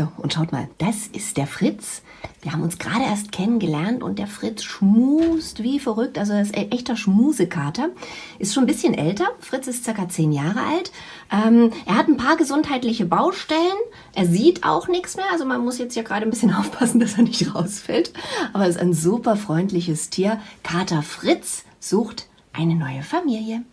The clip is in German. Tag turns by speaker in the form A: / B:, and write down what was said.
A: So, und schaut mal, das ist der Fritz. Wir haben uns gerade erst kennengelernt und der Fritz schmust wie verrückt. Also er ist ein echter Schmusekater. Ist schon ein bisschen älter. Fritz ist circa zehn Jahre alt. Ähm, er hat ein paar gesundheitliche Baustellen. Er sieht auch nichts mehr. Also man muss jetzt ja gerade ein bisschen aufpassen, dass er nicht rausfällt. Aber er ist ein super freundliches Tier. Kater Fritz sucht eine neue Familie.